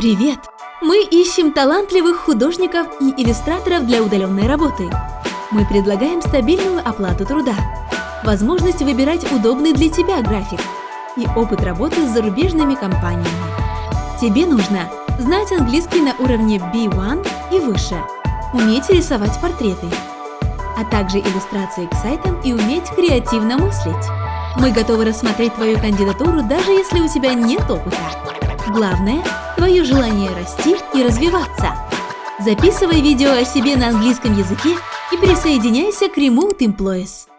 Привет! Мы ищем талантливых художников и иллюстраторов для удаленной работы. Мы предлагаем стабильную оплату труда, возможность выбирать удобный для тебя график и опыт работы с зарубежными компаниями. Тебе нужно знать английский на уровне B1 и выше, уметь рисовать портреты, а также иллюстрации к сайтам и уметь креативно мыслить. Мы готовы рассмотреть твою кандидатуру, даже если у тебя нет опыта. Главное – твое желание расти и развиваться. Записывай видео о себе на английском языке и присоединяйся к Remote Employees.